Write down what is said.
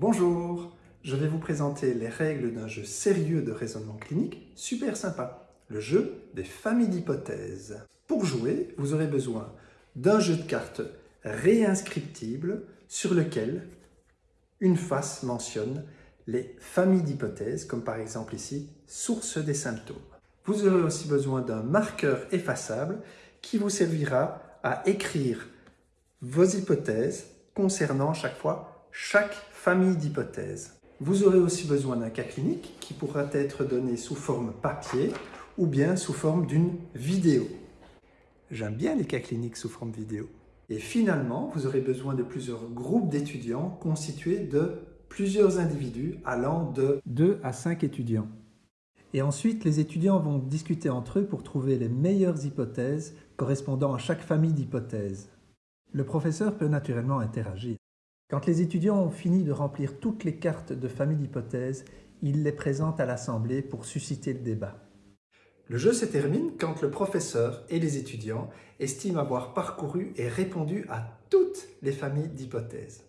Bonjour, je vais vous présenter les règles d'un jeu sérieux de raisonnement clinique super sympa, le jeu des familles d'hypothèses. Pour jouer, vous aurez besoin d'un jeu de cartes réinscriptible sur lequel une face mentionne les familles d'hypothèses, comme par exemple ici, source des symptômes. Vous aurez aussi besoin d'un marqueur effaçable qui vous servira à écrire vos hypothèses concernant chaque fois chaque famille d'hypothèses. Vous aurez aussi besoin d'un cas clinique qui pourra être donné sous forme papier ou bien sous forme d'une vidéo. J'aime bien les cas cliniques sous forme vidéo. Et finalement, vous aurez besoin de plusieurs groupes d'étudiants constitués de plusieurs individus allant de 2 à 5 étudiants. Et ensuite, les étudiants vont discuter entre eux pour trouver les meilleures hypothèses correspondant à chaque famille d'hypothèses. Le professeur peut naturellement interagir. Quand les étudiants ont fini de remplir toutes les cartes de famille d'hypothèses, il les présente à l'Assemblée pour susciter le débat. Le jeu se termine quand le professeur et les étudiants estiment avoir parcouru et répondu à toutes les familles d'hypothèses.